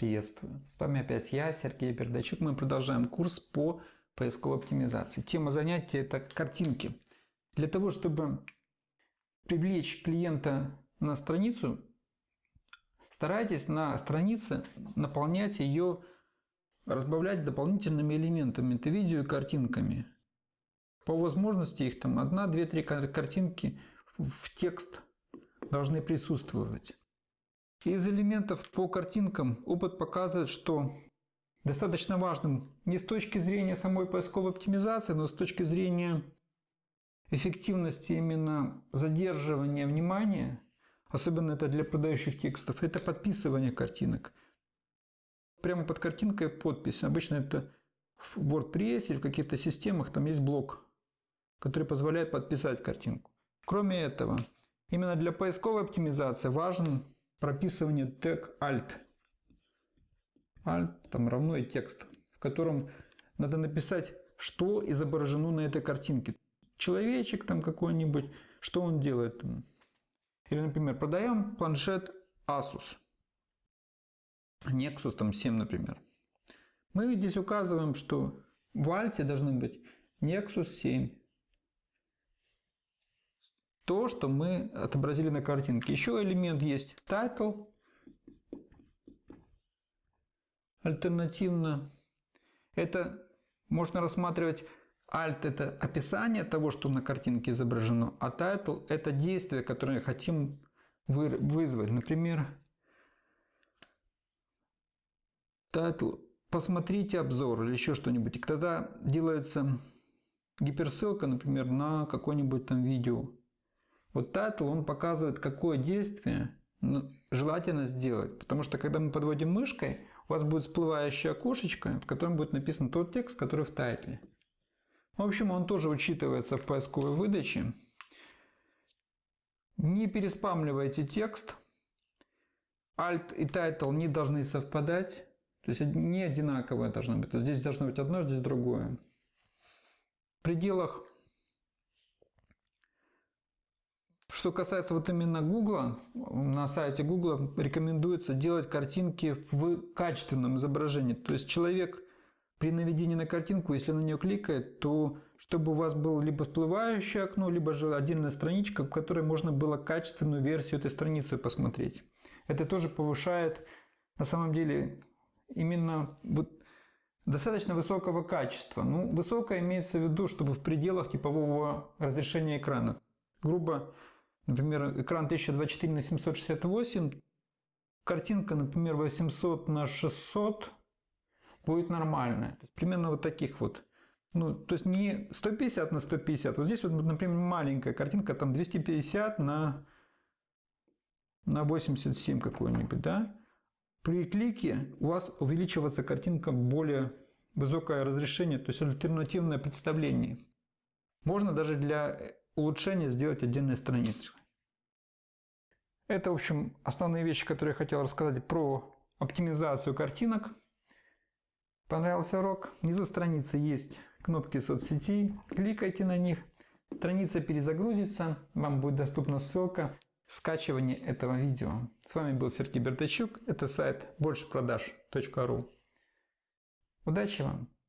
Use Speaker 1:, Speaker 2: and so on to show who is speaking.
Speaker 1: Приветствую! С вами опять я, Сергей Бердачук. Мы продолжаем курс по поисковой оптимизации. Тема занятия – это картинки. Для того, чтобы привлечь клиента на страницу, старайтесь на странице наполнять ее, разбавлять дополнительными элементами. Это видео и картинками. По возможности их там одна, две, три картинки в текст должны присутствовать. Из элементов по картинкам опыт показывает, что достаточно важным не с точки зрения самой поисковой оптимизации, но с точки зрения эффективности именно задерживания внимания, особенно это для продающих текстов, это подписывание картинок. Прямо под картинкой подпись. Обычно это в WordPress или в каких-то системах там есть блок, который позволяет подписать картинку. Кроме этого, именно для поисковой оптимизации важен прописывание тег alt. Alt там равно и текст, в котором надо написать, что изображено на этой картинке. Человечек там какой-нибудь, что он делает. Или, например, продаем планшет Asus. Nexus там 7, например. Мы здесь указываем, что в альте должны быть Nexus 7 то, что мы отобразили на картинке. Еще элемент есть title. Альтернативно это можно рассматривать Alt – это описание того, что на картинке изображено, а title – это действие, которое хотим вызвать. Например, title «Посмотрите обзор» или еще что-нибудь. И тогда делается гиперссылка, например, на какое-нибудь там видео. Вот title, он показывает, какое действие ну, желательно сделать. Потому что когда мы подводим мышкой, у вас будет всплывающее окошечко, в котором будет написан тот текст, который в тайтле. В общем, он тоже учитывается в поисковой выдаче. Не переспамливайте текст. Alt и title не должны совпадать. То есть не одинаковые должны быть. Здесь должно быть одно, здесь другое. В пределах Что касается вот именно Гугла, на сайте Гугла рекомендуется делать картинки в качественном изображении. То есть человек при наведении на картинку, если на нее кликает, то чтобы у вас было либо всплывающее окно, либо же отдельная страничка, в которой можно было качественную версию этой страницы посмотреть. Это тоже повышает на самом деле именно вот достаточно высокого качества. Ну, высокое имеется в виду, чтобы в пределах типового разрешения экрана. Грубо Например, экран 1024 на 768, картинка, например, 800 на 600 будет нормальная. Примерно вот таких вот. Ну, то есть не 150 на 150. Вот здесь вот, например, маленькая картинка, там 250 на, на 87 какой-нибудь, да? При клике у вас увеличивается картинка более высокое разрешение, то есть альтернативное представление. Можно даже для улучшения сделать отдельные страницы. Это, в общем, основные вещи, которые я хотел рассказать про оптимизацию картинок. Понравился урок? Внизу страницы есть кнопки соцсетей. Кликайте на них. Страница перезагрузится. Вам будет доступна ссылка скачивания этого видео. С вами был Сергей Бертачук. Это сайт большепродаж.ру. Удачи вам!